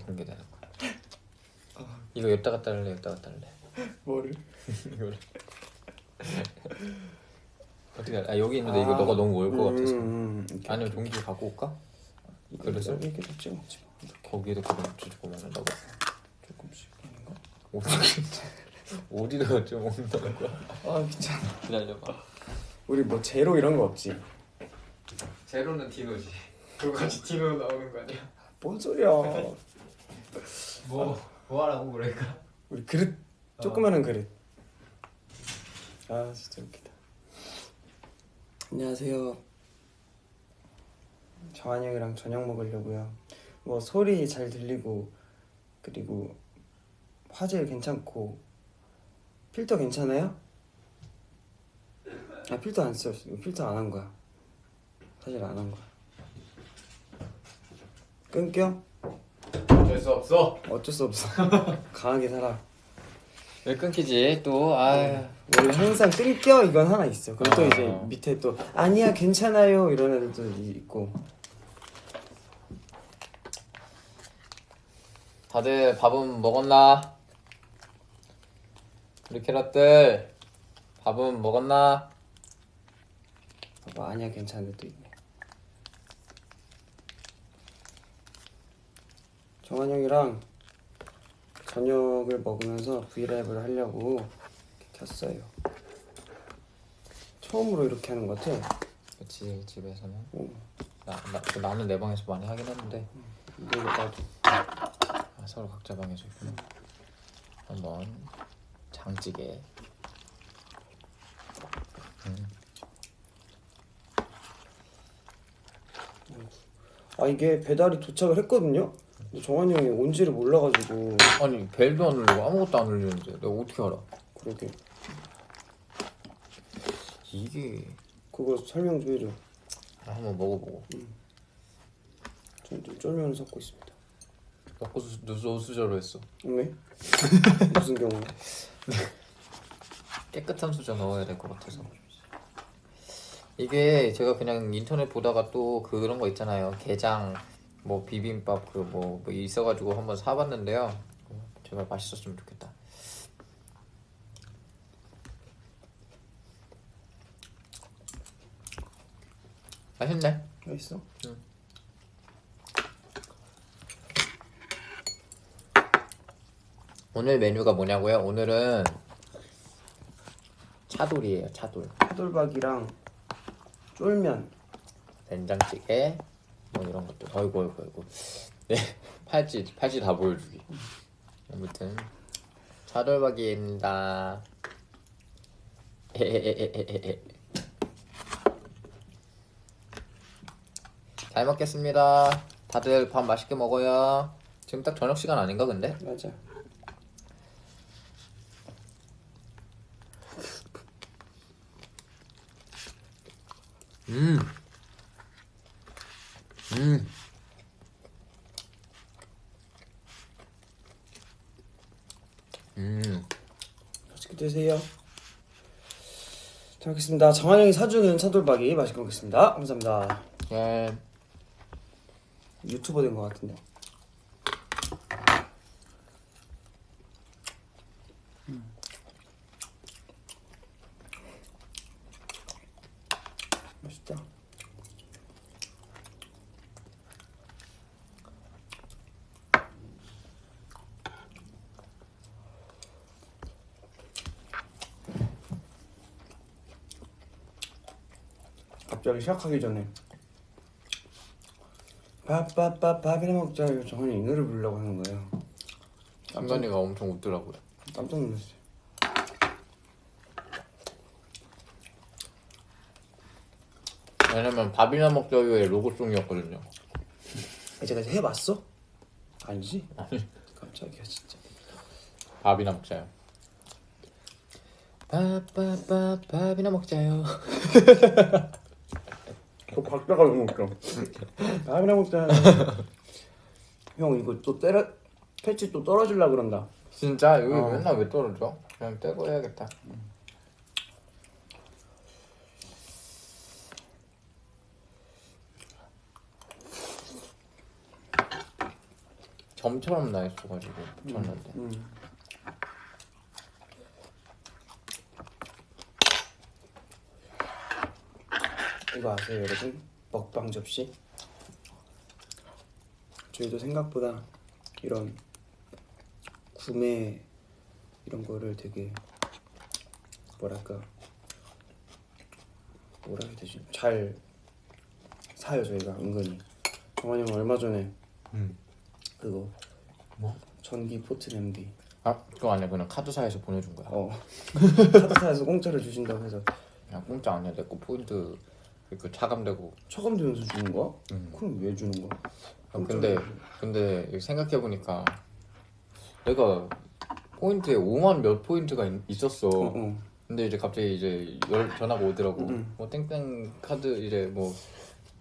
공개되는 거야. 이거 여기다 갖다 할래? 여기다 갖다 할래? 뭐를? 이거를. 어떻게 할래? 아 여기 있는데 이거 너가 너무 멀것 같아서. 음, 이렇게, 아니면 종지 갖고 올까? 이렇게, 그래서? 이렇게 좀 찍어 먹지 마. 이렇게 거기에다 그럼 주고 먹는다고? 조금씩 아닌가? 어디 어디다가 좀 먹는다는 거야? 아 귀찮아. 기다려봐. 우리 뭐 제로 이런 거 없지? 제로는 디노지. 그거 같이 디노 나오는 거 아니야? 뭔 소리야? 뭐 뭐 하라고 그러니까? 우리 그릇 조그마한 그릇. 아 진짜 웃기다. 안녕하세요. 정한이 형이랑 저녁 먹으려고요. 뭐 소리 잘 들리고 그리고 화질 괜찮고 필터 괜찮아요? 아 필터 안 써. 필터 안 한 거야. 사실 안 한 거야. 끊겨? 어쩔 수 없어. 어쩔 수 없어. 강하게 살아. 왜 끊기지? 또 아. 원래 항상 끊겨 이건 하나 있어. 그럼 또 아. 이제 밑에 또 아니야 괜찮아요 이런 애들도 있고. 다들 밥은 먹었나? 우리 캐럿들 밥은 먹었나? 봐봐 아니야 괜찮은 애도 있네. 정한 형이랑 저녁을 먹으면서 브이라이브를 하려고 이렇게 켰어요. 처음으로 이렇게 하는 것 같아. 그치 집에서는 오, 나, 나, 나 는 내 방에서 많이 하긴 했는데 근데 이거 나도 아, 서로 각자 방에서 있구나 한번 장찌개 음. 아 이게 배달이 도착을 했거든요. 정한 형이 온지를 몰라가지고. 아니 벨도 안 울리고 아무것도 안 울리는데 내가 어떻게 알아? 그러게. 이게. 그거 설명 좀 해줘. 아, 한번 먹어보고. 저는 좀 쫄면을 섞고 있습니다. 먹고 수, 누수 수저로 했어. 왜? 무슨 경우? 깨끗한 수저 넣어야 될 것 같아서. 이게 제가 그냥 인터넷 보다가 또 그런 거 있잖아요. 게장 뭐 비빔밥 그뭐 뭐 있어가지고 한번 사봤는데요 제발 맛있었으면 좋겠다 맛있네 맛있어? 오늘 메뉴가 뭐냐고요? 오늘은 차돌이에요 차돌 차돌박이랑 쫄면. 된장찌개 뭐 이런 것들. 어이구 어이구 어이구 네 팔찌 팔찌 다 보여주기. 아무튼 차돌박이입니다. 에에에에에에 잘 먹겠습니다. 다들 밥 맛있게 먹어요. 지금 딱 저녁 시간 아닌가 근데? 맞아. 음. 음. 음. 맛있게 드세요. 잘 먹겠습니다. 정한 형이 사주는 차돌박이 맛있게 먹겠습니다. 감사합니다. 예. 유튜버 된 것 같은데. 맛있다. 갑자기 시작하기 전에 밥밥밥 밥이나 먹자 이거 정한이 이 노래 부르려고 하는 거예요 상관이가 엄청 웃더라고요. 깜짝 놀랐어요 왜냐면 밥이나 먹자유의 로고송이었거든요. 제가 이제 해봤어? 아니지? 깜짝이야 진짜 밥이나 먹자요. 밥밥밥 밥이나 먹자요. 그 박자가 너무 웃겨 밥이나 먹자 형 이거 또 때려 패치 또 떨어질라 그런다 진짜 여기 어. 맨날 왜 떨어져? 그냥 떼고 해야겠다. 점처럼 나 있어가지고 붙였는데 음. 이거 아세요 여러분? 먹방 접시? 저희도 생각보다 이런 구매 이런 거를 되게 뭐랄까 뭐라 해야 되지? 잘 사요 저희가 은근히 정환이 형 얼마 전에 음. 그거 뭐? 전기 포트 냄비 아 그거 아니야 그냥 카드사에서 보내준 거야 어 카드사에서 공짜로 주신다고 해서 그냥 공짜 아니야 내 거 포인트 그 차감되고 차감되면서 주는 거야? 음. 그럼 왜 주는 거야? 아, 근데 근데 생각해 보니까 내가 포인트에 5만 몇 포인트가 있, 있었어. 어, 어. 근데 이제 갑자기 이제 열 전화가 오더라고. 음. 뭐 땡땡 카드 이제 뭐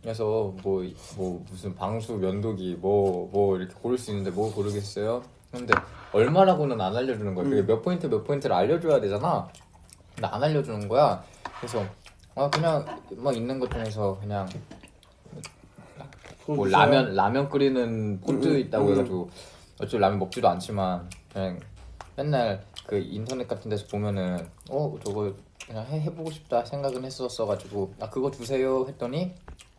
그래서 뭐, 뭐 무슨 방수 면도기 뭐뭐 이렇게 고를 수 있는데 뭐 고르겠어요? 근데 얼마라고는 안 알려주는 거야. 그게 음. 몇 포인트 몇 포인트를 알려줘야 되잖아. 근데 안 알려주는 거야. 그래서 아 그냥 막 있는 것 중에서 그냥 뭐. 라면 라면 끓이는 포트 음, 음, 있다고 음. 해가지고 어차피 라면 먹지도 않지만 그냥 맨날 그 인터넷 같은 데서 보면은 어 저거 그냥 해, 해보고 싶다 생각은 했었어가지고 아 그거 주세요 했더니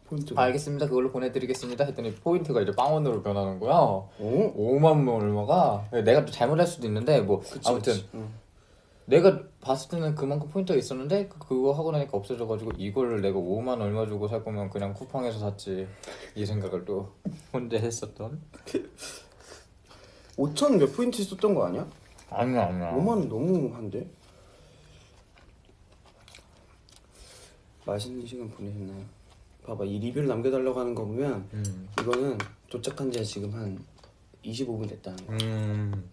포인트가 아, 알겠습니다 그걸로 보내드리겠습니다 했더니 포인트가 이제 빵원으로 변하는 거야 어? 5만 원 얼마가 내가 또 잘못할 수도 있는데 뭐 그치, 아무튼 그치. 응. 내가 봤을 때는 그만큼 포인트가 있었는데 그- 그거 하고 나니까 없어져가지고 이거를 내가 5만 얼마 주고 살 거면 그냥 쿠팡에서 샀지 이 생각을 또 혼자 했었던 5천 몇 포인트 썼던 거 아니야? 아니야 아니야 5만 원 너무 한데? 맛있는 시간 보내셨나요? 봐봐 이 리뷰를 남겨달라고 하는 거 보면 음. 이거는 도착한 지가 지금 한 25분 됐다는 거야 음.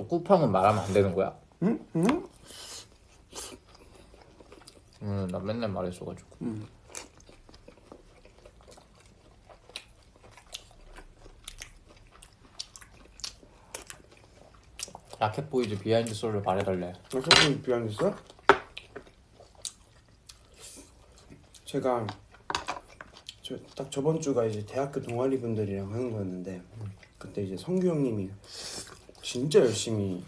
또 쿠팡은 말하면 안 되는 거야? 응? 응? 음, 나 맨날 말했어가지고. 응. 라켓보이즈 behind 스토리를 말해달래. 어떻게 behind 있어? 제가 저 딱 저번 주가 이제 대학교 동아리 분들이랑 하는 거였는데 그때 이제 성규 형님이 진짜 열심히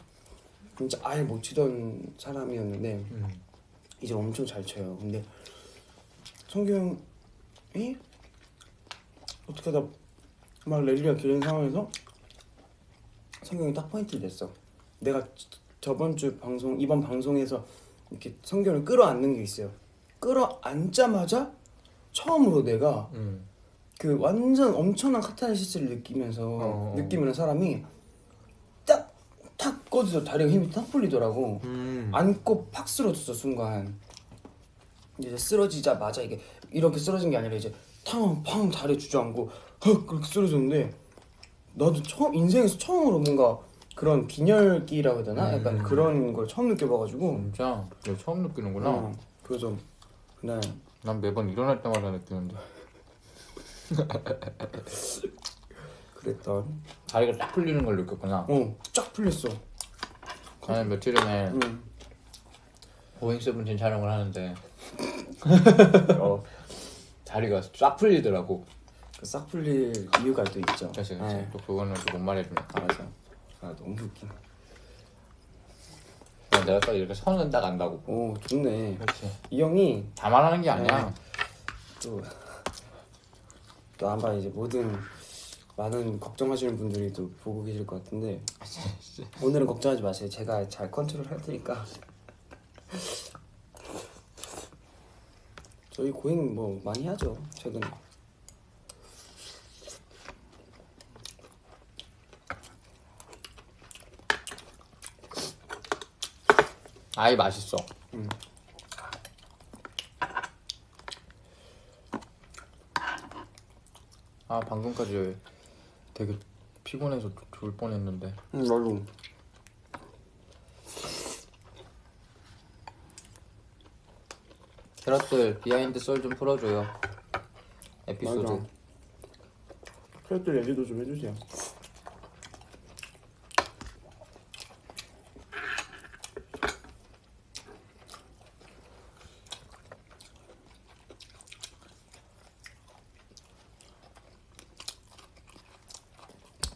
진짜 아예 못 치던 사람이었는데 음. 이제 엄청 잘 쳐요. 근데 성규 형이 어떻게 하다 막 랠리가 길는 상황에서 성규 형이 딱 포인트를 냈어. 내가 저- 저번 주 방송 이번 방송에서 이렇게 성규 형을 끌어안는 게 있어요. 끌어안자마자 처음으로 내가 음. 그 완전 엄청난 카타르시스를 느끼면서 어. 느끼는 사람이 딱탁 꺼져서 다리가 힘이 딱 풀리더라고. 음. 안고 팍 쓰러졌어 순간 이제 쓰러지자마자 이게 이렇게 쓰러진 게 아니라 이제 탕팡 다리 주저앉고 헉 그렇게 쓰러졌는데 나도 처음 인생에서 처음으로 뭔가 그런 빈혈기라고 해야 되나 약간 음. 그런 걸 처음 느껴봐가지고 진짜? 이거 처음 느끼는구나. 어, 그래서 그날 난 매번 일어날 때마다 느끼는데. 그랬던 다리가 딱 풀리는 걸 느꼈구나. 어쫙 풀렸어 나는 며칠 전에 응. Going Seventeen 촬영을 하는데 어, 다리가 쫙 풀리더라고. 그싹 풀릴 이유가 또 있죠 그래서 그래서 네. 또 그거는 또 못 말해주니까. 맞아 아 너무 웃기네 내가 딱 이렇게 선은 딱 안다고. 오 좋네 그렇지. 이 형이 다 말하는 게 아니야. 네. 또, 또 아마 이제 모든 많은 걱정하시는 분들이 또 보고 계실 것 같은데 오늘은 걱정하지 마세요. 제가 잘 컨트롤 할 테니까. 저희 고행 뭐 많이 하죠 최근에. 아이 맛있어. 음. 아 방금까지 되게 피곤해서 죽- 죽을 뻔했는데. 응 나도. 캐럿들 behind 썰 좀 풀어줘요. 에피소드. 맞아. 캐릭터 얘기도 좀 해주세요.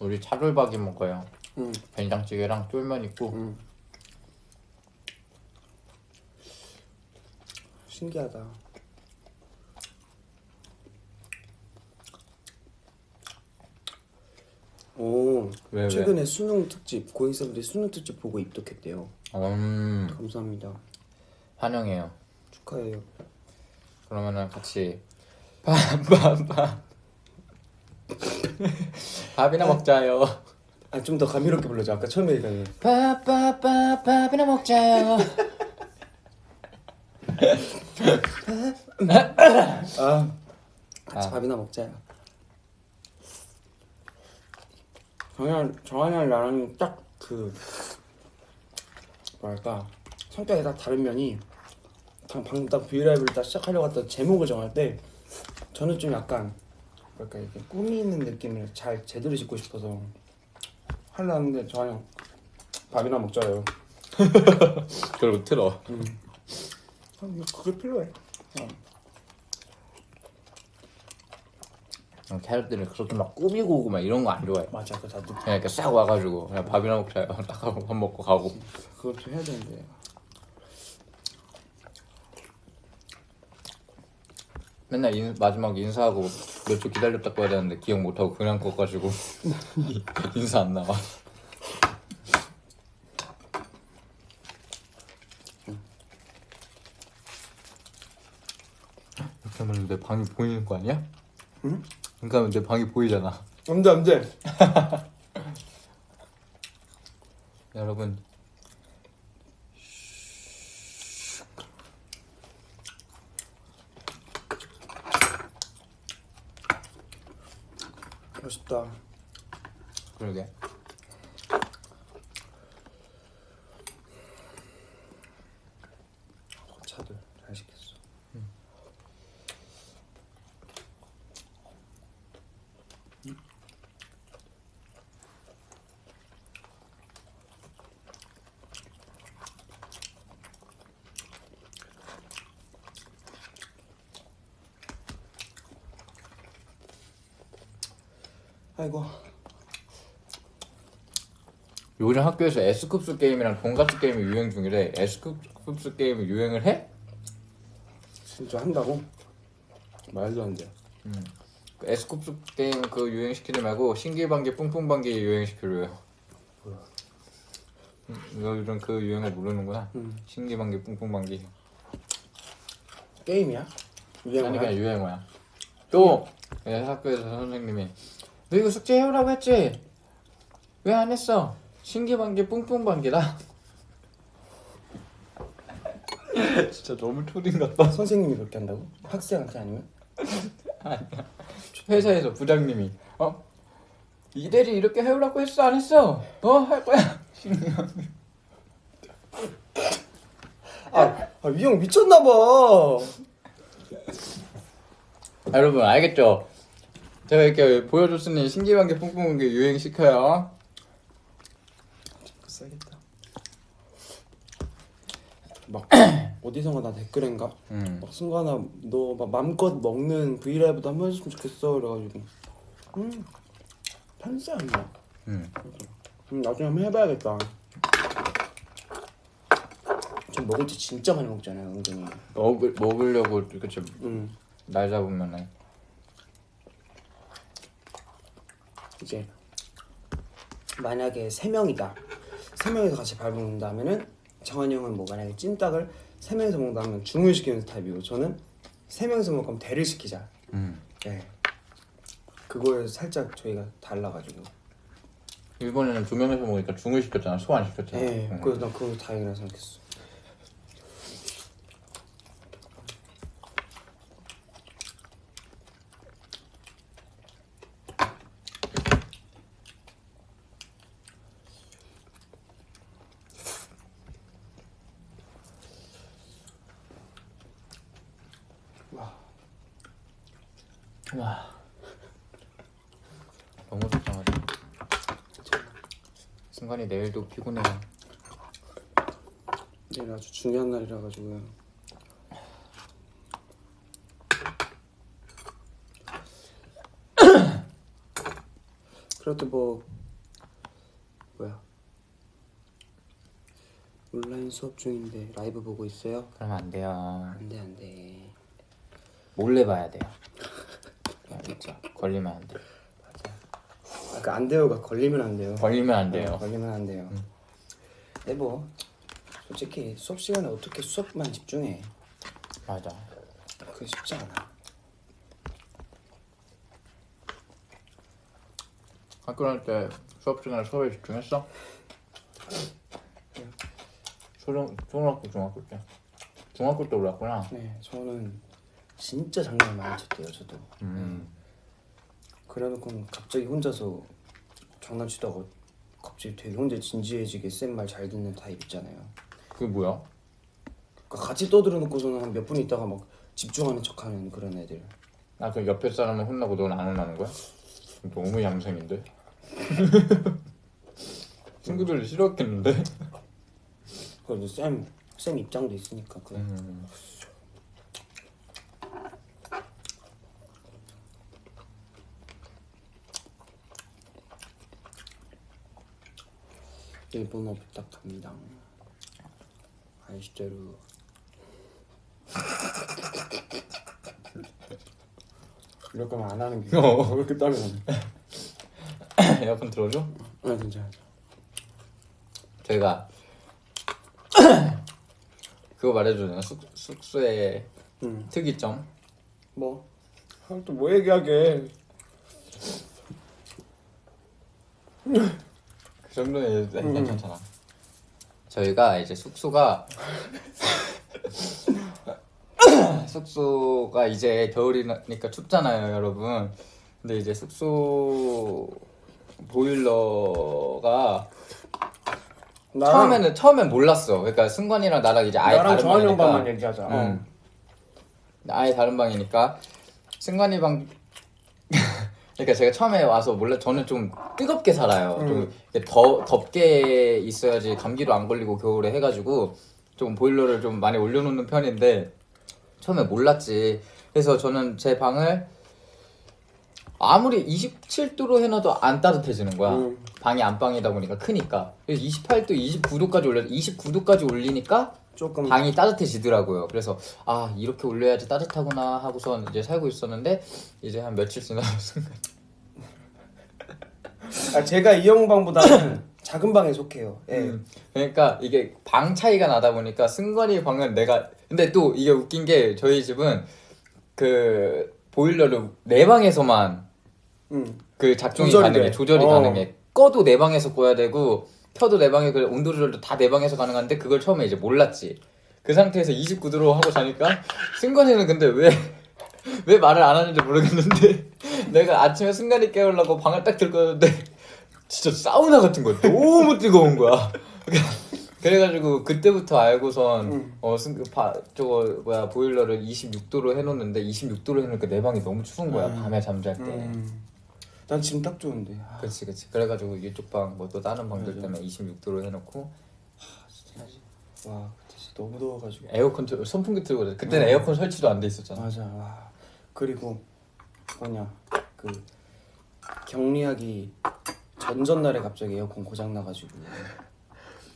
우리 차돌박이 먹어요. 응. 된장찌개랑 쫄면 있고 응. 신기하다. 오, 왜, 왜? 최근에 수능 특집 고잉쌤들이 수능 특집 보고 입덕했대요. 음 감사합니다. 환영해요. 축하해요. 그러면은 같이 밥밥밥 밥이나 먹자요. 아 좀 더 감미롭게 불러줘. 아까 처음에 얘기한 밥밥밥 밥이나 먹자요. 아 같이 아. 밥이나 먹자요. 정한 정한이랑 나랑 딱 그 뭐랄까 성격이 딱 다른 면이 방- 방금 딱 브이라이브를 딱 시작하려고 했던 제목을 정할 때 저는 좀 약간 뭐랄까 이렇게 꾸미는 느낌을 잘 제대로 짓고 싶어서 하려는데 형 밥이나 먹자요. 그리고 틀어. 아, 뭐 그게 필요해. 캐럿들은 그렇게 막 꾸미고 오고 막 이런 거 안 좋아해. 맞아, 그 나도 그냥 이렇게 싹 와가지고 그냥 밥이나 먹자요. 딱 하고 밥 먹고 가고. 그것도 해야 되는데. 맨날 인, 마지막 인사하고 몇 초 기다렸다 꺼야 되는데 기억 못하고 그냥 꺼가지고 인사 안 나와. 이렇게 하면 내 방이 보이는 거 아니야? 응? 그러니까 하면 내 방이 보이잖아. 안돼 안돼. 여러분 멋있다. 그러게. 차들 잘 시켰어. 아이고 요즘 학교에서 S급수 게임이랑 돈가스 게임이 유행 중이래. S급수 게임이 유행을 해? 진짜 한다고? 말도 안 돼. 그 S급수 게임 그 유행시키지 말고 신기방기 뿡뿡방기 유행시키려요. 음, 너 요즘 그 유행을 모르는구나. 음. 신기방기 뿡뿡방기. 게임이야? 아니 유행어야? 그냥 유행어야. 또 예, 학교에서 선생님이 너 이거 숙제 해오라고 했지? 왜 안 했어? 신기방기 뿡뿡방기다. 진짜 너무 초딩 같다. 선생님이 그렇게 한다고? 학생한테 아니면? 회사에서 부장님이 어 이대리 이렇게 해오라고 했어 안 했어? 어 할 거야. 아, 아 위형 미쳤나 봐. 아, 여러분 알겠죠? 제가 이렇게 보여줬으니 신기방기 뿡뿡방기 유행 시켜요. 싸겠다. 막 어디선가 나 댓글인가? 음. 막 승관아 너 막 맘껏 먹는 브이라이브도 한번 해줬으면 좋겠어 그래가지고 음 편세 아니야 음. 음, 나중에 한번 해봐야겠다 전 먹을 때 진짜 많이 먹잖아요 은근히 먹을 먹으려고 그치 음 날 잡으면은 이제 만약에 세 명이다 세 명이서 같이 밥 먹는다면은 정한이 형은 뭐 만약에 찜닭을 세 명이서 먹는다면 주문시키는 타입이고 저는 세 명이서 먹을 거면 대를 시키자 음. 네 그거에 살짝 저희가 달라가지고 일본에는 두 명이서 먹으니까 중을 시켰잖아 소 안 시켰잖아. 네 음. 그래서 난 그거 다행이라 생각했어 와 너무 속상하다. 순간이 내일도 피곤해요. 내일 아주 중요한 날이라 가지고요 그래도 뭐 뭐야 온라인 수업 중인데 라이브 보고 있어요? 그러면 안 돼요. 안돼 안돼 몰래 봐야 돼요. 알겠죠? 걸리면 안 돼. 아까 안 돼요가 걸리면 안 돼요 걸리면 안 네, 돼요. 걸리면 안 돼요 근데 뭐 솔직히 수업 시간에 어떻게 수업만 집중해 맞아. 그게 쉽지 않아 학교 다닐 때 수업 시간에 수업에 집중했어? 초등 초등학교 중학교 때. 중학교 때 올랐구나. 네 저는 진짜 장난 많이 쳤대요 저도 음. 그래놓고 갑자기 혼자서 장난치다가 갑자기 되게 혼자 진지해지게 쌤 말 잘 듣는 타입 있잖아요 그게 뭐야? 그러니까 같이 떠들어 놓고서는 한 몇 분 있다가 막 집중하는 척하는 그런 애들 아그 옆에 사람은 혼나고 넌 안 혼나는 거야? 너무 얌생인데. 친구들이 싫어했겠는데. 그래도 쌤, 쌤 입장도 있으니까 그 음. 일본어 부탁합니다. 아이시대로 이럴 거면 안 하는 게 어. 왜 이렇게 땀이 나네. 에어컨 들어줘? 아 진짜. 저희가 그거 말해주잖아 숙, 숙소의 응 특이점. 뭐? 아, 또뭐 얘기하게. 그 정도는 괜찮잖아. 저희가 이제 숙소가 숙소가 이제 겨울이니까 춥잖아요 여러분. 근데 이제 숙소 보일러가 나랑, 처음에는 처음엔 몰랐어. 그러니까 승관이랑 나랑 이제 아예 나랑 다른 방이니까. 방만 얘기하자. 어. 응. 아예 다른 방이니까. 승관이 방 그러니까 제가 처음에 와서 몰라 저는 좀 뜨겁게 살아요. 음. 좀 이렇게 더 덥게 있어야지 감기도 안 걸리고 겨울에 해가지고 좀 보일러를 좀 많이 올려놓는 편인데 처음에 몰랐지. 그래서 저는 제 방을 아무리 27도로 해놔도 안 따뜻해지는 거야. 음. 방이 안방이다 보니까 크니까. 그래서 28도, 29도까지 올려 29도까지 올리니까 조금 방이 따뜻해지더라고요. 그래서 아 이렇게 올려야지 따뜻하구나 하고선 이제 살고 있었는데 이제 한 며칠 지나서 순간 아, 제가 이형 방보다는 작은 방에 속해요 예. 음, 그러니까 이게 방 차이가 나다 보니까 승관이 방은 내가 근데 또 이게 웃긴 게 저희 집은 그 보일러를 내 방에서만 응. 그 작동이 조절이 가능해 돼. 조절이 어. 가능해 꺼도 내 방에서 꺼야 되고 켜도 내 방에 그 온도 조절도 다 내 방에서 가능한데 그걸 처음에 이제 몰랐지 그 상태에서 29도로 하고 자니까 승관이는 근데 왜 왜 말을 안 하는지 모르겠는데 내가 아침에 승관이 깨우려고 방을 딱 들거는데 진짜 사우나 같은 거야 너무 뜨거운 거야 그래가지고 그때부터 알고선 응. 어 승, 바, 저거 뭐야 보일러를 26도로 해놓는데 26도로 해놓으니까 내 방이 너무 추운 거야 음. 밤에 잠잘 때 음. 난 지금 딱 좋은데. 아, 그렇지 그렇지. 그래가지고 이쪽 방뭐 또 다른 방들 맞아. 때문에 26도로 해놓고. 와 그때 진짜 너무 더워가지고. 에어컨 틀- 선풍기 틀고 그래 그때는 음. 에어컨 설치도 안 돼 있었잖아. 맞아. 와. 그리고 뭐냐 그 격리하기 전전날에 갑자기 에어컨 고장 나가지고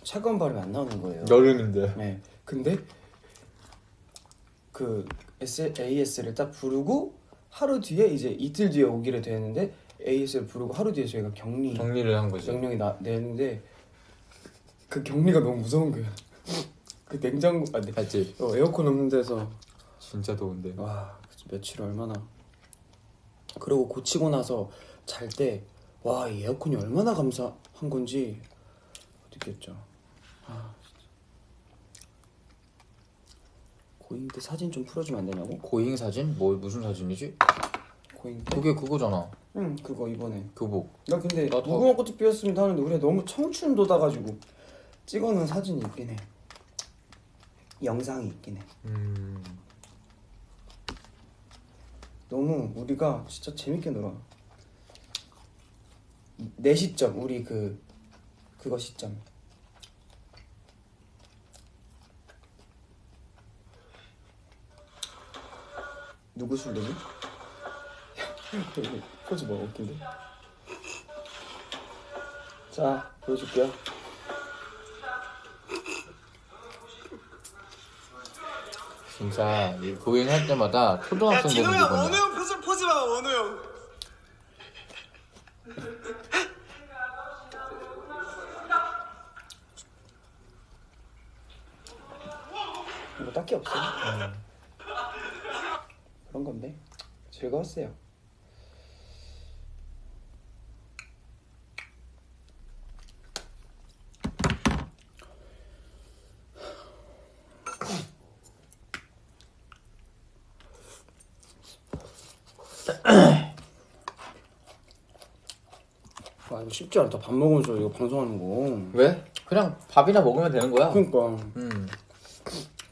차가운 바람이 안 나오는 거예요. 여름인데. 네. 근데 그 S, AS를 딱 부르고 하루 뒤에 이제 이틀 뒤에 오기로 되는데 AS를 부르고 하루 뒤에 저희가 격리 정리를 한 거지 명령이 나, 내는데 그 격리가 너무 무서운 거야 그 냉장고 아 네. 알지 어, 에어컨 없는 데서 진짜 더운데 와 며칠 얼마나 그리고 고치고 나서 잘 때 와 이 에어컨이 얼마나 감사한 건지 느꼈죠 아 진짜 고잉 때 사진 좀 풀어주면 안 되냐고? 고잉 사진? 뭐 무슨 사진이지? 때? 그게 그거잖아 응 그거 이번에 교복 나 근데 나도- 무궁화 꽃이 피었습니다 하는데 우리가 너무 청춘 돋아가지고 찍어놓은 사진이 있긴 해 영상이 있긴 해 음 너무 우리가 진짜 재밌게 놀아. 내 시점 우리 그 그거 시점. 누구 술래니? 포즈 뭐 웃긴데? 자 보여줄게요. 진짜 이 고인 할 때마다 야 초등학생 되는 형 원우. 형 포즈 포즈 봐 원우 형. 뭐 딱히 없어 그런 건데. 즐거웠어요 아 이거 쉽지 않다 밥 먹으면서 이거 방송하는 거 왜? 그냥 밥이나 먹으면 되는 거야. 그러니까 음.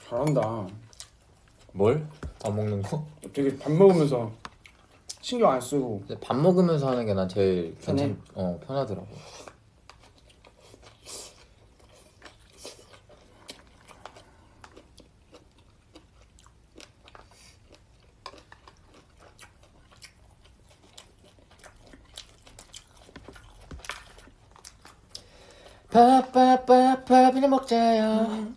잘한다 뭘? 밥 먹는 거? 되게 밥 먹으면서 신경 안 쓰고 근데 밥 먹으면서 하는 게 난 제일 편해? 괜찮, 어 편하더라고. 밥밥밥 밥이나 먹자요.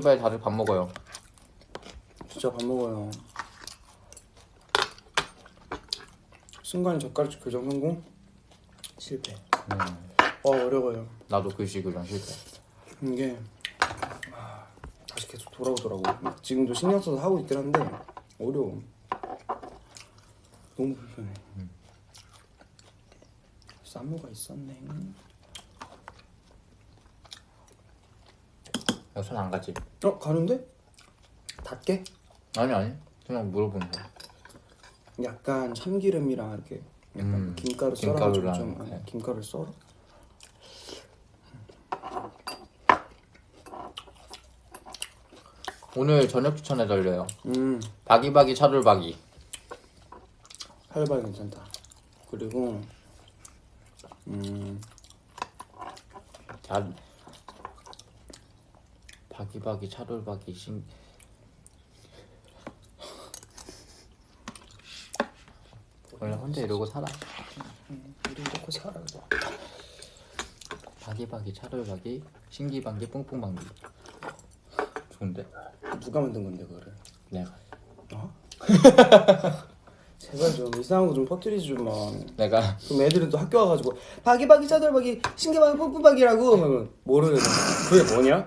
빨리 다들 밥 먹어요. 진짜 밥 먹어요. 순간 젓가락 교정 성공 실패. 어 어려워요. 나도 글씨 그냥 실패. 이게 아, 다시 계속 돌아오더라고. 지금도 신경 써서 하고 있긴 한데 어려워. 너무 불편해. 쌈무가 있었네. 손 안 가지? 어 가는데? 닿게? 아니 아니. 그냥 물어보는 거. 약간 참기름이랑 이렇게 약간 음, 김가루 썰어가지고 좀 아니, 네. 김가루 썰어. 오늘 저녁 추천해 달려요. 음 바기바기 차돌바기. 할바 괜찮다. 그리고 음 자 바기바기 차돌바기 신 원래 혼자 이러고 살아. 우리 이렇게 살아. 바기바기 차돌바기 신기방기 뿡뿡방기. 좋은데? 누가 만든 건데 그거를? 내가 어? 제발 좀 이상한 거 좀 퍼뜨리지 좀 마. 내가 그럼 애들은 또 학교 와가지고 바기바기 신기바기 뿜뿜바기라고 하면 모르는 그게 뭐냐?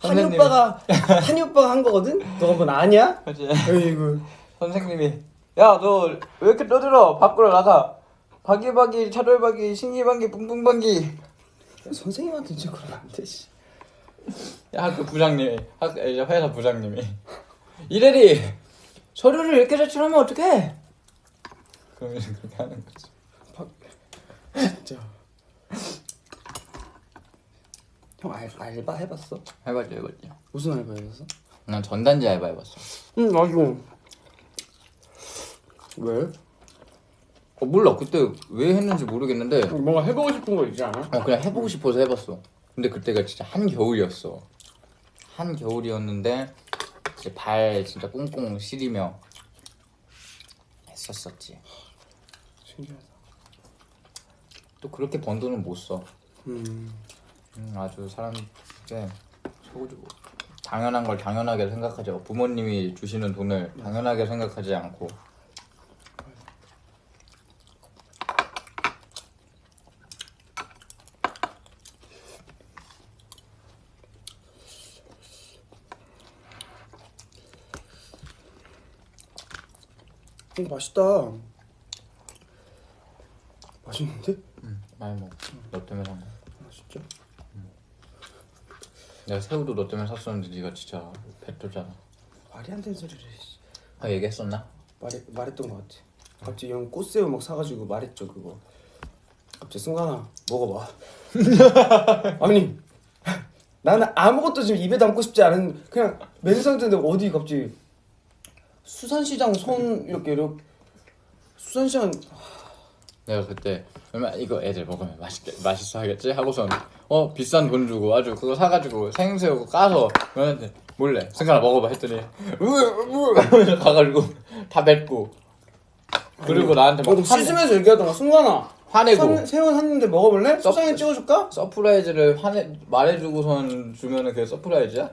한이. 오빠가 한이 오빠가 한 거거든? 너 한번 아냐? 그치? 에이구 선생님이 야 너 왜 이렇게 떠들어 밖으로 나가 바기바기 차돌바기 신기방기 뿡뿡방기 선생님한테 진짜 그러면 안 되지 야, 학교 부장님이 학 이제 회사 부장님이 이래리 서류를 이렇게 제출하면 어떡해? 그러면 그렇게 하는 거지. 진짜 형 알, 알바 해봤어? 해봤죠, 해봤죠. 무슨 알바 해봤어? 난 전단지 알바 해봤어. 응 나도 왜? 어 몰라 그때 왜 했는지 모르겠는데 뭔가 해보고 싶은 거 있지 않아? 어 그냥 해보고 싶어서 해봤어. 근데 그때가 진짜 한 겨울이었어. 한 겨울이었는데 이제 발 진짜 꽁꽁 시리며 했었었지. 신기하다 또 그렇게 번 돈은 못 써. 음 음, 아주 사람께 소주고 당연한 걸 당연하게 생각하죠. 부모님이 주시는 돈을 당연하게 생각하지 않고 이거 맛있다 맛있는데? 음, 많이 먹어. 너 때문에 산 거. 아 진짜? 내가 새우도 너 때문에 샀었는데 네가 진짜 뱉었잖아. 말이 안 되는 소리를 씨. 아 얘기했었나? 말해, 말했던 것 같아 갑자기 형 꽃새우 막 사가지고 말했죠 그거 갑자기 승관아 먹어봐 아니 나는 아무것도 지금 입에 담고 싶지 않은 그냥 맨 상태인데 어디 갑자기 수산시장 손 이렇게 이렇게 수산시장 내가 그때 얼마 이거 애들 먹으면 맛있게 맛있어 하겠지 하고선 어 비싼 돈 주고 아주 그거 사가지고 생새우 까서 너한테 몰래 승관아 먹어봐 했더니 으으으 하면서 가가지고 다 뱉고 그리고 나한테 막 너도 화- 씻으면서 얘기하더라 승관아 화내고 산- 새우 샀는데 먹어볼래? 썩- 초장에 찍어줄까? surprise를 화내 말해주고선 주면은 그게 surprise야?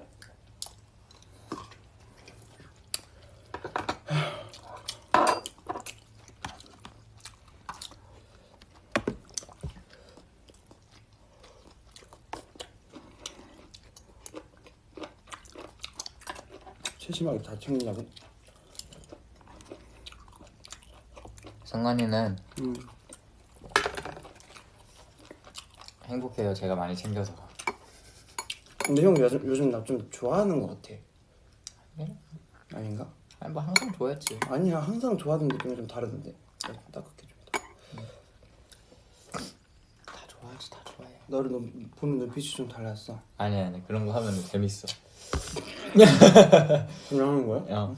다 챙기냐고 성관이는 음. 행복해요. 제가 많이 챙겨서. 근데 형 요즘, 요즘 나 좀 좋아하는 것 같아 네? 아닌가? 아니 뭐 항상 좋아했지. 아니야 항상 좋아하던 느낌이 좀 다르던데 나 따뜻해 좀다 좋아하지, 다 좋아해. 너를 너 보는 눈빛이 좀 달랐어 아니 아니 그런 거 하면 재밌어. 그냥 하는 거야? 어.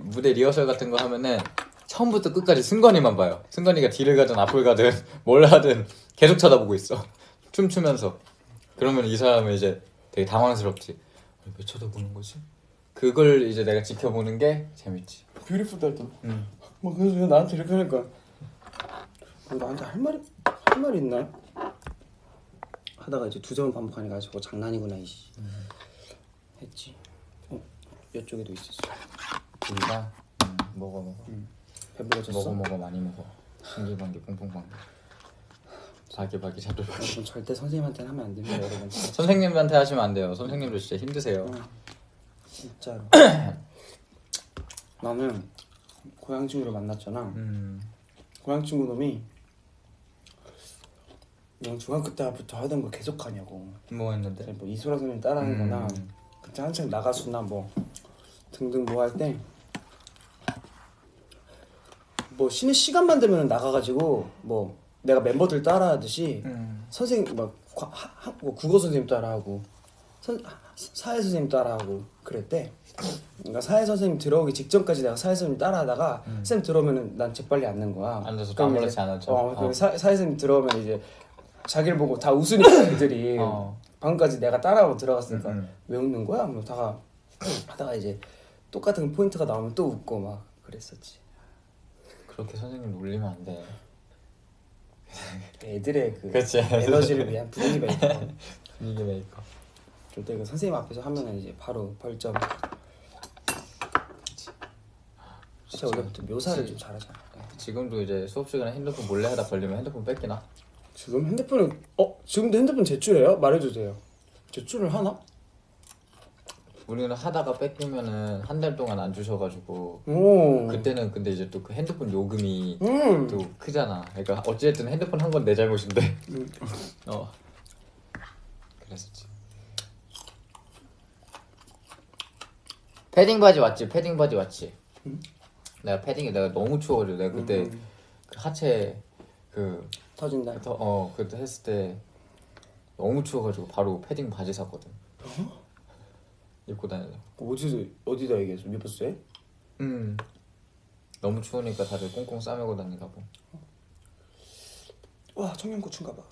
무대 리허설 같은 거 하면은 처음부터 끝까지 승관이만 봐요. 승관이가 뒤를 가든 앞을 가든 뭘 하든 계속 쳐다보고 있어. 춤추면서. 그러면 이 사람은 이제 되게 당황스럽지. 왜 쳐다보는 거지? 그걸 이제 내가 지켜보는 게 재밌지. 뷰티풀다 했잖아 응. 뭐 그래서 왜 나한테 이렇게 하니까 뭐 나한테 할 말이 할 말이 있나? 하다가 이제 두 점을 반복하니까 저거 장난이구나 이씨 했지 어 이쪽에도 있었어 우리가 음, 먹어 먹어. 배부러졌어? 먹어 먹어 많이 먹어. 신기방기 뽕뽕방기. 바기바기 자돌바기. 그럼 절대 선생님한테는 하면 안 됩니다 여러분 선생님한테 하시면 안 돼요. 선생님도 진짜 힘드세요. 진짜로 나는 고향 친구를 만났잖아 음. 고향 친구 놈이 넌 중학교 때부터 하던 거 계속 하냐고 뭐 했는데? 뭐 이소라 선생님 따라하는 거나 음. 그때 한창 나가수나 뭐 등등 뭐 할 때 뭐 쉬는 시간만 되면 나가가지고 뭐 내가 멤버들 따라하듯이 음. 선생님 막 과- 하- 하- 뭐 국어 선생님 따라하고 선, 하- 사회 선생님 따라하고 그랬대. 그러니까 사회 선생님 들어오기 직전까지 내가 사회 선생님 따라하다가 쌤 들어오면은 난 재빨리 앉는 거야. 음. 앉아서 이제- 앉았죠. 어, 어. 사, 사회 선생님 들어오면 이제 자기를 보고 다 웃으니까 애들이 어. 방금까지 내가 따라하고 들어갔으니까 음, 음. 왜 웃는 거야? 뭐 다가 하다가 이제 똑같은 포인트가 나오면 또 웃고 막 그랬었지. 그렇게 선생님 놀리면 안 돼. 애들의 그 그치. 에너지를 위한 분위기 메이커. 분위기 메이커. 절대 그 선생님 앞에서 하면은 이제 바로 벌점. 진짜 원래부터 묘사를 좀 잘하잖아. 지금도 이제 수업 시간에 핸드폰 몰래 하다 걸리면 핸드폰 뺏기나? 지금 핸드폰을 어 지금도 핸드폰 제출해요? 말해주세요. 제출을 하나? 우리는 하다가 뺏기면은 한 달 동안 안 주셔가지고 오. 그때는 근데 이제 또 그 핸드폰 요금이 음. 또 크잖아. 그러니까 어찌됐든 핸드폰 한 건 내 잘못인데. 음. 어. 그랬었지. 패딩 바지 왔지. 패딩 바지 왔지. 내가 패딩이 내가 너무 추워가지고 내가 그때 음. 그 하체 그 터진다. 더- 어 그때 했을 때 너무 추워가지고 바로 패딩 바지 샀거든. 입고 다녀서. 어디서 어디다 얘기했어? 미버스에? 음. 너무 추우니까 다들 꽁꽁 싸매고 다니가 보. 와 청양고추인가 봐.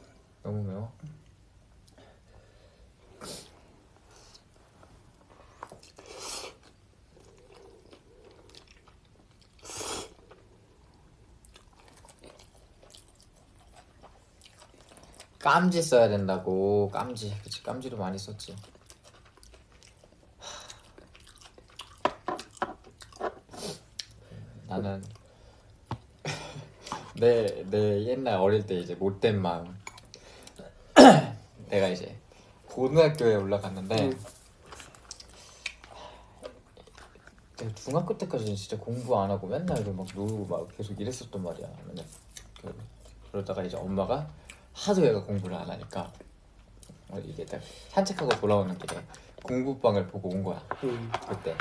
너무 매워. 깜지 써야 된다고. 깜지. 그치 깜지도 많이 썼지. 나는 내, 내 옛날 어릴 때 이제 못된 마음. 내가 이제 고등학교에 올라갔는데 음. 내가 중학교 때까지는 진짜 공부 안 하고 맨날 막 놀고 막 계속 이랬었단 말이야. 그- 그러다가 이제 엄마가 하도 얘가 공부를 안 하니까. 어, 이게 딱 산책하고 돌아오는 길에 공부방을 보고 온 거야. 음. 그때.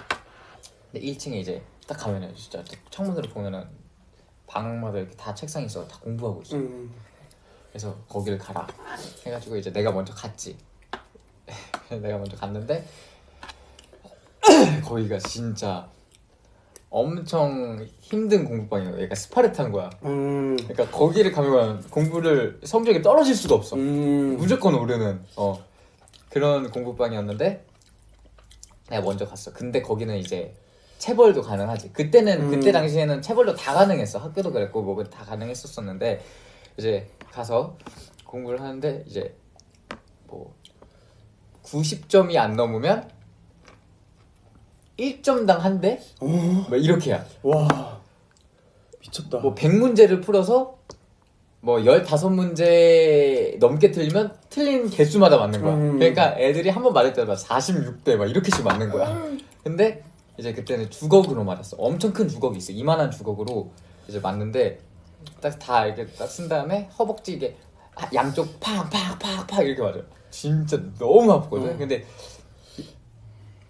근데 1층에 이제 딱 가면은 진짜 창문으로 보면은 방마다 이렇게 다 책상이 있어 다 공부하고 있어. 음. 그래서 거기를 가라. 해가지고 이제 내가 먼저 갔지. 내가 먼저 갔는데 거기가 진짜 엄청 힘든 공부방이에요 얘가 스파르타인 거야 음. 그러니까 거기를 가면 공부를 성적이 떨어질 수가 없어 음. 무조건 오르는 어 그런 공부방이었는데 내가 먼저 갔어 근데 거기는 이제 체벌도 가능하지. 그때는 음. 그때 당시에는 체벌도 다 가능했어. 학교도 그랬고 뭐다 가능했었었는데 이제 가서 공부를 하는데 이제 뭐 90점이 안 넘으면 1점당 한 대? 어? 뭐 이렇게야. 와 미쳤다. 뭐 100문제를 풀어서 뭐 15문제 넘게 틀리면 틀린 개수마다 맞는 거야. 음. 그러니까 애들이 한 번 맞을 때마다 46대 막 이렇게씩 맞는 거야. 근데 이제 그때는 주걱으로 맞았어. 엄청 큰 주걱이 있어. 이만한 주걱으로 이제 맞는데 딱 다 이렇게 딱 쓴 다음에 허벅지 이게 아, 양쪽 팍팍팍팍 이렇게 맞아. 진짜 너무 아프거든. 음. 근데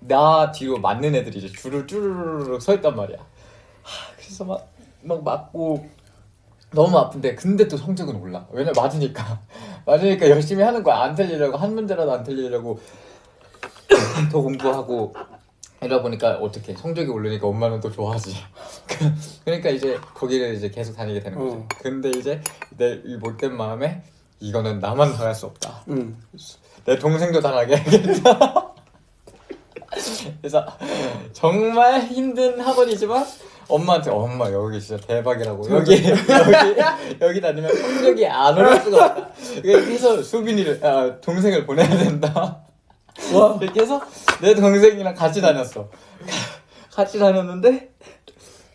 나 뒤로 맞는 애들이 이제 줄을 쭈르르륵 서 있단 말이야. 하, 그래서 막, 막 맞고 너무 아픈데 근데 또 성적은 올라. 왜냐 맞으니까 맞으니까 열심히 하는 거야. 안 틀리려고 한 문제라도 안 틀리려고 더 공부하고 이러다 보니까 어떻게 성적이 오르니까 엄마는 또 좋아하지. 그러니까 이제 거기를 이제 계속 다니게 되는 거지. 어. 근데 이제 내 이 못된 마음에 이거는 나만 당할 수 없다. 응. 내 동생도 당하게 해야겠다. 그래서 정말 힘든 학원이지만 엄마한테 엄마 여기 진짜 대박이라고 여기 여기 여기 다니면 성적이 안 오를 수가 없다. 그래서 수빈이를 아, 동생을 보내야 된다. 와. 이렇게 해서 내 동생이랑 같이 다녔어. 같이 다녔는데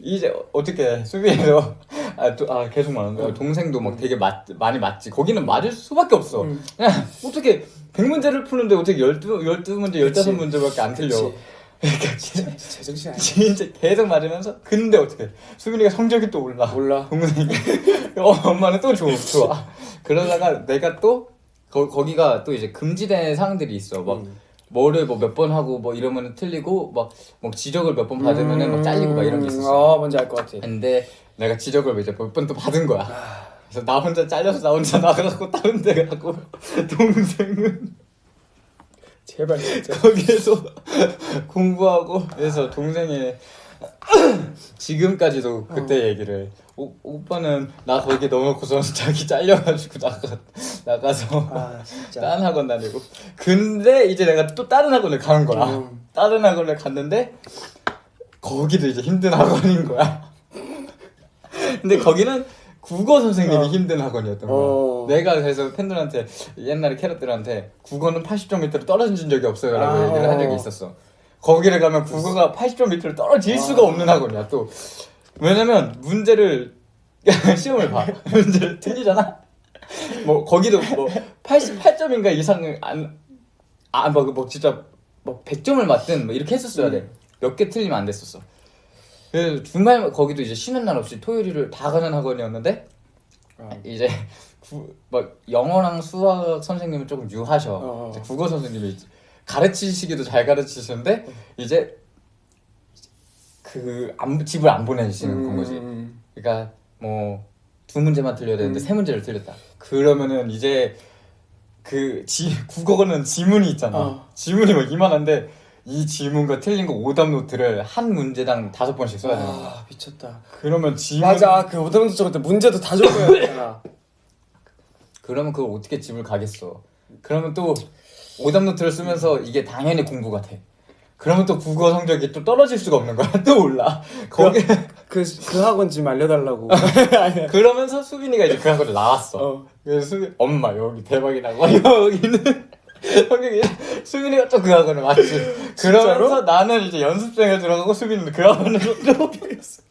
이제 어떻게 수빈이도 아, 또, 아 계속 말하는 거야. 동생도 막 되게 맞, 많이 맞지. 거기는 맞을 수밖에 없어. 음. 그냥 어떻게 100문제를 푸는데 어떻게 12, 12문제, 그치. 15문제밖에 안 틀려. 그치. 그러니까 진짜, 제정신 아니야. 진짜 계속 맞으면서 근데 어떻게 수빈이가 성적이 또 올라. 몰라. 동생이 어, 엄마는 또 좋아, 좋아. 그러다가 내가 또 거, 거기가 또 이제 금지된 사항들이 있어. 막 음. 뭐를 뭐 몇 번 하고 뭐 이러면 틀리고 막, 뭐 지적을 몇 번 받으면은 막 잘리고 막 이런 게 있었어. 아 뭔지 알 것 같아. 근데 내가 지적을 이제 몇 번 또 받은 거야. 아. 그래서 나 혼자 잘려서 나 혼자 나가고 다른 데 가고 동생은 제발 진짜. 거기에서 공부하고 그래서 동생의 지금까지도 그때 얘기를 오, 오빠는 나 거기 넣어놓고서 자기 잘려가지고 나가 나가서 아. 다른 학원 다니고 근데 이제 내가 또 다른 학원을 가는 거야 음. 다른 학원을 갔는데 거기도 이제 힘든 학원인 거야 근데 거기는 국어 선생님이 어. 힘든 학원이었던 거야 어. 내가 그래서 팬들한테 옛날에 캐럿들한테 국어는 80점 밑으로 떨어진 적이 없어요 라고 아, 얘기를 한 적이 어. 있었어 거기를 가면 국어가 80점 밑으로 떨어질 아. 수가 없는 학원이야 또 왜냐면 문제를 시험을 봐 문제를 틀리잖아 뭐 거기도 뭐 88점인가 이상을 안아뭐 뭐 진짜 뭐 100점을 맞든 뭐 이렇게 했었어야 돼 몇 개 틀리면 안 됐었어 그래서 주말 거기도 이제 쉬는 날 없이 토요일을 다 가는 학원이었는데 어. 이제 구, 뭐 영어랑 수학 선생님은 조금 유하셔. 어. 국어 선생님이 가르치시기도 잘 가르치시는데 이제 그 안, 집을 안 보내시는 거지. 음. 그러니까 뭐 두 문제만 틀려야 되는데 음. 세 문제를 틀렸다. 그러면은 이제 그 지, 국어는 지문이 있잖아. 어. 지문이 막 이만한데 이 지문과 틀린 거 오답 노트를 한 문제당 다섯 번씩 써야 되는 거야. 아 미쳤다. 그러면 지문 맞아 그 오답문제 적을 때 문제도 다 적어야 되잖아. 그러면 그걸 어떻게 집을 가겠어? 그러면 또 오답 노트를 쓰면서 이게 당연히 공부가 돼. 그러면 또 국어 성적이 또 떨어질 수가 없는 거야. 또 올라. 거기 그, 그 학원 지금 알려달라고. 그러면서 수빈이가 이제 그 학원을 나왔어. 어. 그래서 수빈 엄마 여기 대박이라고 여기는 성격이 수빈이가 또 그 학원을 왔지. 그러면서 나는 이제 연습생에 들어가고 수빈이는 그 학원을 들어가겠어.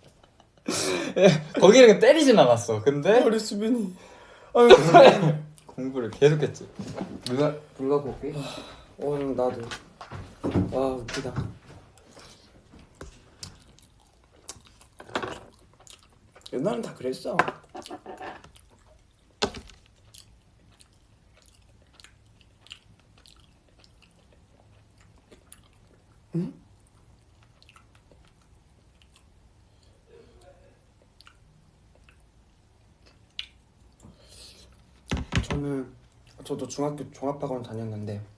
예, 거기는 때리진 않았어. 근데 우리 수빈이. 아유, 공부를 계속했지. 누가 불 갖고 올게. 어 나도. 와 웃기다. 옛날엔 다 그랬어. 저는 저도 중학교 종합학원 다녔는데 전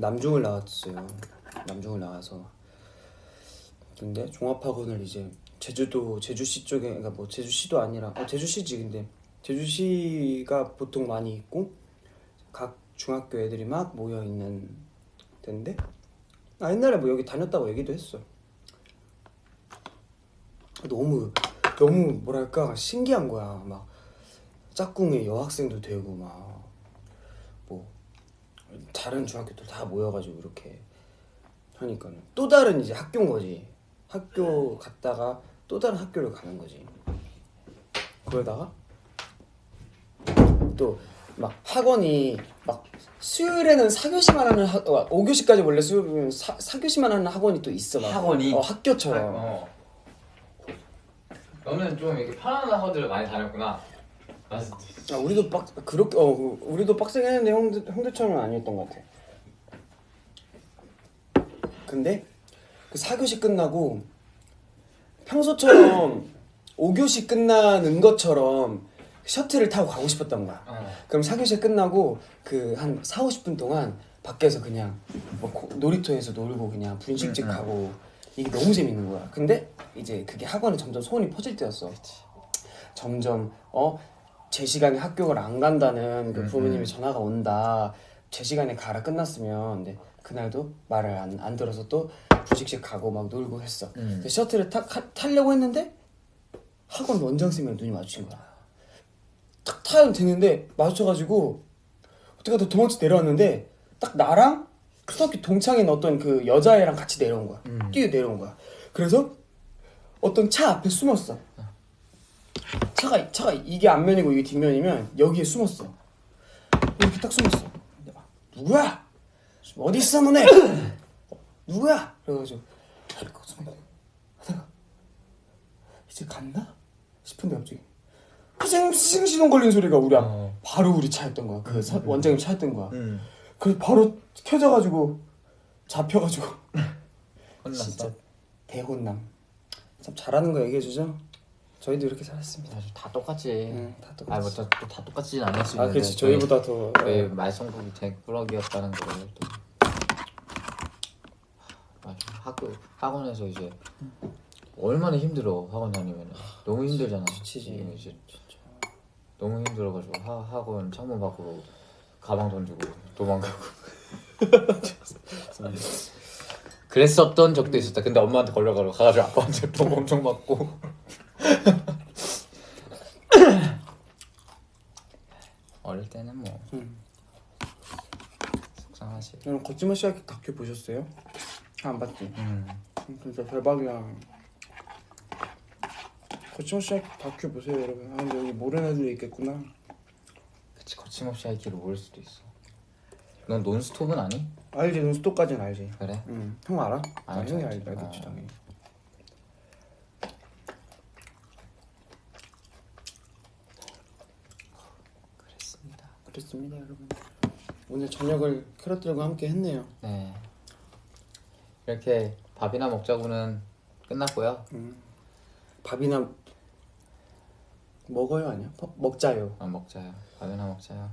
남중을 나왔어요. 남중을 나와서 근데 종합학원을 이제 제주도 제주시 쪽에 그러니까 뭐 제주시도 아니라 어, 제주시지 근데 제주시가 보통 많이 있고 각 중학교 애들이 막 모여 있는 데인데 나 옛날에 뭐 여기 다녔다고 얘기도 했어. 너무 너무 뭐랄까 신기한 거야. 막 짝꿍의 여학생도 되고 막뭐 다른 중학교들 다 모여가지고 이렇게 하니까는 또 다른 이제 학교인 거지. 학교 갔다가 또 다른 학교를 가는 거지. 그러다가 또 막 학원이 막 수요일에는 4교시만 하는 학, 어, 5교시까지 원래 수요일은 4, 4교시만 하는 학원이 또 있어 막. 학원이? 어, 학교처럼 어. 너는 좀 이렇게 편안한 학원들을 많이 다녔구나. 아, 우리도 빡 그렇게 어 그- 우리도 빡세게 했는데 형들 형들처럼은 아니었던 것 같아. 근데 그 4교시 끝나고 평소처럼 5교시 끝나는 것처럼 셔틀을 타고 가고 싶었던 거야. 어. 그럼 4교시 끝나고 그 한 4, 50분 동안 밖에서 그냥 뭐 고- 놀이터에서 놀고 그냥 분식집 응, 응. 가고 이게 너무 재밌는 거야. 근데 이제 그게 학원에 점점 소문이 퍼질 때였어. 점점 어 제 시간에 학교를 안 간다는 그 응, 부모님의 응. 전화가 온다. 제 시간에 가라 끝났으면 근데 그날도 말을 안, 안 들어서 또 분식집 가고 막 놀고 했어. 음. 근데 셔틀을 타, 타, 타려고 했는데 학원 원장 선생님이랑 눈이 마주친 거야. 탁 타면 되는데 마주쳐가지고 어떻게 하다 도망쳐 내려왔는데 딱 나랑 초등학교 동창인 어떤 그 여자애랑 같이 내려온 거야. 음. 뛰어 내려온 거야. 그래서 어떤 차 앞에 숨었어. 차가 차가 이게 앞면이고 이게 뒷면이면 여기에 숨었어. 이렇게 딱 숨었어. 막 누구야? 어디 있어 너네? 어, 누구야? 그래가지고. 하다가 이제 갔나? 싶은데 갑자기 푸싱 푸싱 시동 걸린 소리가 우리 앞 어. 바로 우리 차였던 거야. 그 사- 원장님 차였던 거야. 응. 그래서 바로 켜져가지고 잡혀가지고 혼났어. 진짜 대혼남. 참 잘하는 거 얘기해 주죠. 저희도 이렇게 살았습니다. 다 똑같지. 응, 다 똑같이. 아니 뭐다 똑같지는 않을 수 아, 있는데. 그렇지. 저희보다 더 저희 어, 말썽국이 대꾸러기였다는 거를 또. 학교 학원에서 이제 얼마나 힘들어 학원 다니면 너무 힘들잖아. 지치지. 이제 너무 힘들어가지고 하, 학원 창문 밖으로 가방 던지고 도망가고. 그랬었던 적도 있었다. 근데 엄마한테 걸려가지고 가가지고 아빠한테 돈 엄청 받고. 어릴 때는 뭐 응. 속상하지. 여러분 거짓말 시작 다큐 보셨어요? 아, 안 봤지. 음. 진짜 대박이야. 거짓말 시작 다큐 보세요, 여러분. 아, 근데 여기 모르는 애들도 있겠구나. 그치 거침없이 하이키를 모를 수도 있어. 넌 논스톱은 아니? 알지, 논스톱까지는 알지. 그래? 응, 형 알아? 아, 알지, 형이 알지. 알지, 알겠지, 아. 당연히. 그렇습니다, 여러분. 오늘 저녁을 캐럿들과 함께 했네요. 네. 이렇게 밥이나 먹자고는 끝났고요. 밥이나 먹어요, 아니야? 밥- 먹자요. 아, 먹자요. 밥이나 먹자요.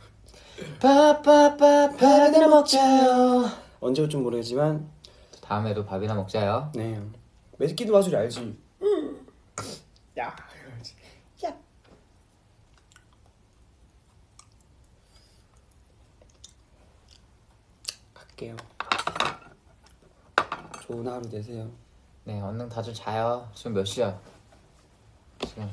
밥밥밥 밥이나 먹자요. 언제 올지 모르겠지만, 다음에도 밥이나 먹자요. 네. 매기도 마술이 알지. 야, 이러지. 야. 갈게요. 좋은 하루 되세요. 네, 얼른 다들 자요. 지금 몇 시야? 지금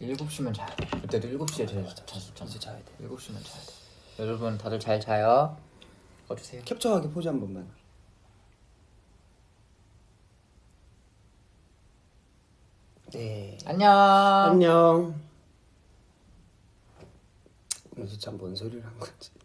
7시면 자요. 그때도 7시에 자, 잤었잖아. 이제 자야 돼. 7시면 자야 돼. 여러분 다들 잘 자요. 꺼주세요. 캡처하게 포즈 한 번만. 네. 안녕. 안녕. 오늘 진짜 뭔 소리를 한 거지?